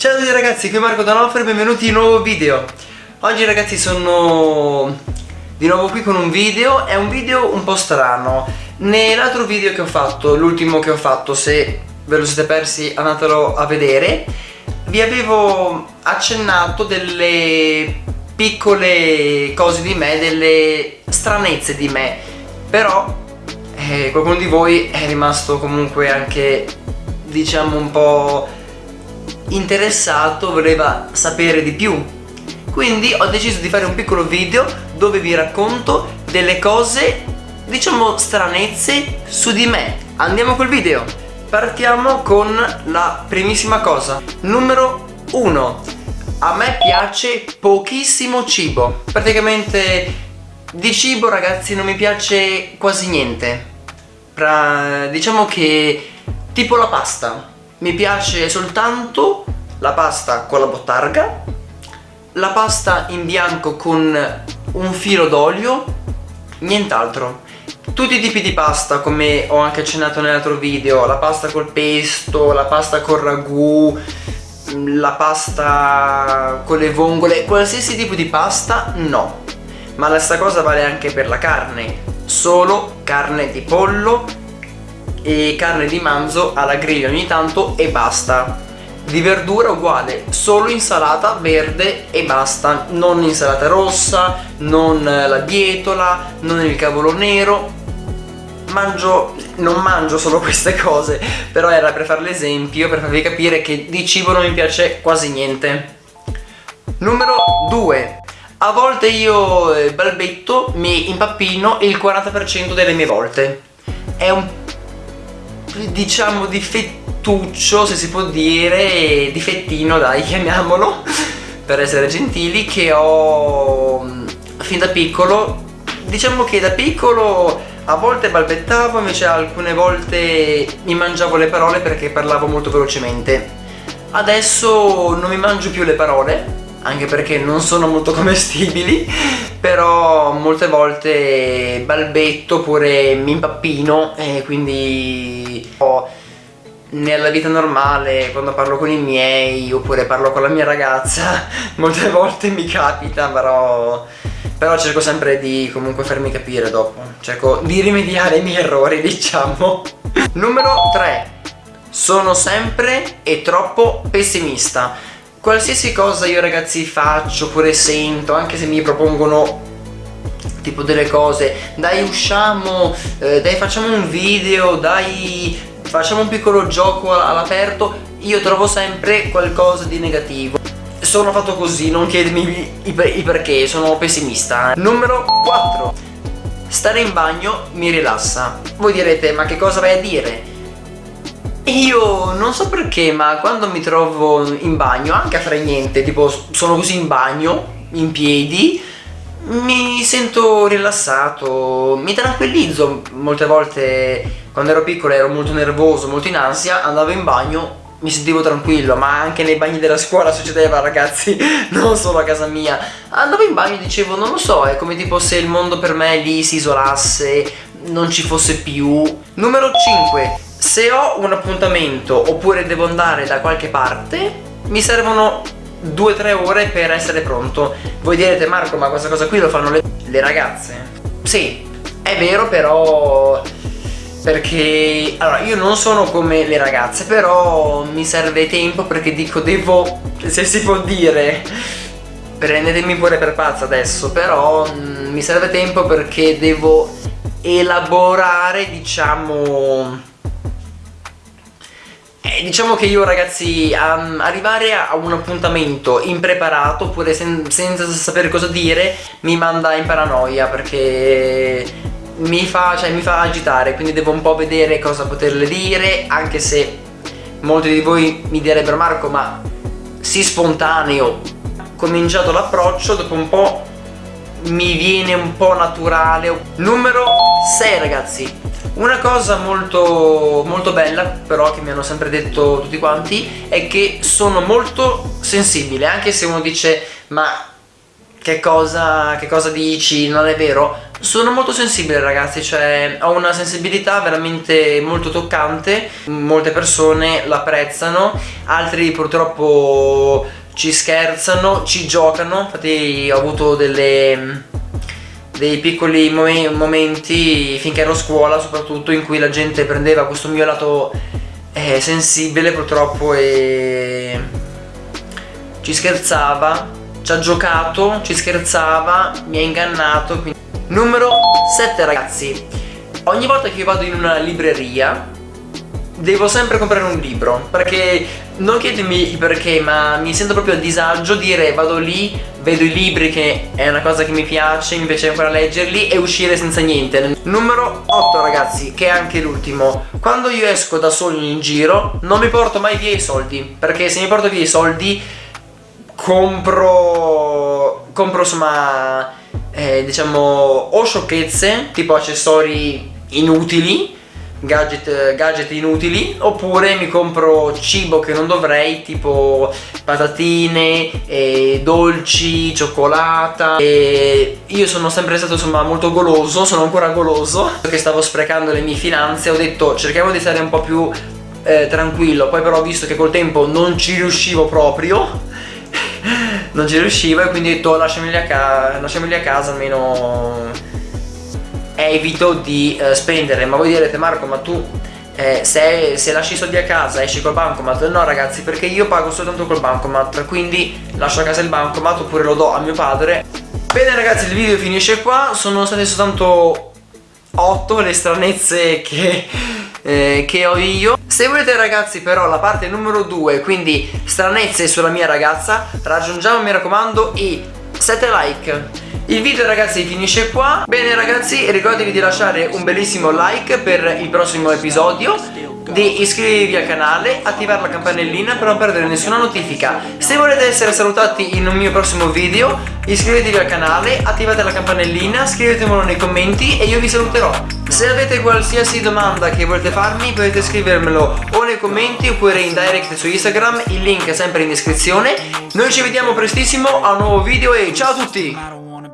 Ciao a tutti ragazzi, qui Marco D'Onofrio benvenuti in un nuovo video. Oggi ragazzi sono di nuovo qui con un video, è un video un po' strano. Nell'altro video che ho fatto, l'ultimo che ho fatto, se ve lo siete persi andatelo a vedere Vi avevo accennato delle piccole cose di me, delle stranezze di me. Però eh, qualcuno di voi è rimasto comunque anche diciamo un po' interessato, voleva sapere di più. Quindi ho deciso di fare un piccolo video dove vi racconto delle cose diciamo stranezze su di me. Andiamo col video. Partiamo con la primissima cosa. Numero 1 a me piace pochissimo cibo. Praticamente di cibo ragazzi non mi piace quasi niente. Pra, diciamo che tipo la pasta. Mi piace soltanto la pasta con la bottarga la pasta in bianco con un filo d'olio nient'altro. Tutti i tipi di pasta come ho anche accennato nell'altro video la pasta col pesto, la pasta col ragù la pasta con le vongole qualsiasi tipo di pasta no. Ma la stessa cosa vale anche per la carne solo carne di pollo e carne di manzo alla griglia ogni tanto e basta di verdura uguale solo insalata verde e basta. Non insalata rossa non la bietola non il cavolo nero. Mangio non mangio solo queste cose però era per fare l'esempio per farvi capire che di cibo non mi piace quasi niente. Numero 2 a volte io eh, balbetto, mi impappino il 40% delle mie volte. È un, diciamo, difettuccio, se si può dire, difettino, dai, chiamiamolo, per essere gentili, che ho mm, fin da piccolo. Diciamo che da piccolo a volte balbettavo, invece alcune volte mi mangiavo le parole perché parlavo molto velocemente. Adesso non mi mangio più le parole, anche perché non sono molto commestibili però molte volte balbetto oppure mi impappino e quindi nella vita normale quando parlo con i miei oppure parlo con la mia ragazza molte volte mi capita però però cerco sempre di comunque farmi capire dopo. Cerco di rimediare i miei errori diciamo. Numero 3 sono sempre e troppo pessimista. Qualsiasi cosa io ragazzi faccio oppure sento anche se mi propongono tipo delle cose dai usciamo eh, dai facciamo un video dai facciamo un piccolo gioco all'aperto. Io trovo sempre qualcosa di negativo. Sono fatto così non chiedetemi i, i perché sono pessimista. Numero 4 stare in bagno mi rilassa. Voi direte ma che cosa vai a dire? Io non so perché ma quando mi trovo in bagno anche a fare niente tipo sono così in bagno in piedi mi sento rilassato mi tranquillizzo. Molte volte quando ero piccolo ero molto nervoso molto in ansia. Andavo in bagno mi sentivo tranquillo ma anche nei bagni della scuola succedeva ragazzi. Non solo a casa mia. Andavo in bagno e dicevo non lo so è come tipo se il mondo per me lì si isolasse non ci fosse più. Numero 5 se ho un appuntamento oppure devo andare da qualche parte mi servono 2-3 ore per essere pronto. Voi direte Marco ma questa cosa qui lo fanno le, le ragazze? Sì è vero però perché allora io non sono come le ragazze però mi serve tempo perché dico devo se si può dire prendetemi pure per pazza adesso però mh, mm, mi serve tempo perché devo elaborare diciamo eh, diciamo che io ragazzi um, arrivare a un appuntamento impreparato oppure sen senza sapere cosa dire mi manda in paranoia perché mi fa, cioè, mi fa agitare quindi devo un po' vedere cosa poterle dire anche se molti di voi mi direbbero Marco ma si spontaneo cominciato l'approccio dopo un po' mi viene un po' naturale. Numero 6 ragazzi una cosa molto, molto bella però che mi hanno sempre detto tutti quanti è che sono molto sensibile anche se uno dice ma che cosa, che cosa dici, non è vero. Sono molto sensibile ragazzi, cioè ho una sensibilità veramente molto toccante Molte persone l'apprezzano, altri purtroppo ci scherzano, ci giocano Infatti ho avuto delle, dei piccoli momenti finché ero a scuola soprattutto in cui la gente prendeva questo mio lato eh, sensibile purtroppo e ci scherzava, ci ha giocato, ci scherzava, mi ha ingannato quindi... Numero 7 ragazzi. Ogni volta che io vado in una libreria Devo sempre comprare un libro Perché non chiedetemi perché Ma mi sento proprio a disagio dire vado lì Vedo i libri che è una cosa che mi piace Mi piace ancora leggerli E uscire senza niente. Numero 8 ragazzi Che è anche l'ultimo. Quando io esco da solo in giro Non mi porto mai via i soldi Perché se mi porto via i soldi Compro Compro insomma eh, diciamo o sciocchezze tipo accessori inutili gadget, gadget inutili oppure mi compro cibo che non dovrei tipo patatine eh, dolci cioccolata. E io sono sempre stato insomma molto goloso sono ancora goloso. Perché stavo sprecando le mie finanze ho detto cerchiamo di stare un po' più eh, tranquillo. Poi però ho visto che col tempo non ci riuscivo proprio. Non ci riuscivo e quindi ho detto lasciameli a, ca lasciameli a casa almeno evito di uh, spendere ma voi direte Marco ma tu eh, se, se, lasci i soldi a casa esci col bancomat? No ragazzi perché io pago soltanto col bancomat quindi lascio a casa il bancomat oppure lo do a mio padre. Bene ragazzi il video finisce qua. Sono state soltanto 8 le stranezze che eh, che ho io. Se volete ragazzi però la parte numero 2 Quindi stranezze sulla mia ragazza Raggiungiamo mi raccomando i 7 like il video ragazzi finisce qua Bene ragazzi ricordatevi di lasciare un bellissimo like per il prossimo episodio di iscrivervi al canale, attivare la campanellina per non perdere nessuna notifica. Se volete essere salutati in un mio prossimo video, iscrivetevi al canale, attivate la campanellina, scrivetemelo nei commenti e io vi saluterò. Se avete qualsiasi domanda che volete farmi potete scrivermelo o nei commenti oppure in direct su Instagram, il link è sempre in descrizione. Noi ci vediamo prestissimo a un nuovo video e ciao a tutti!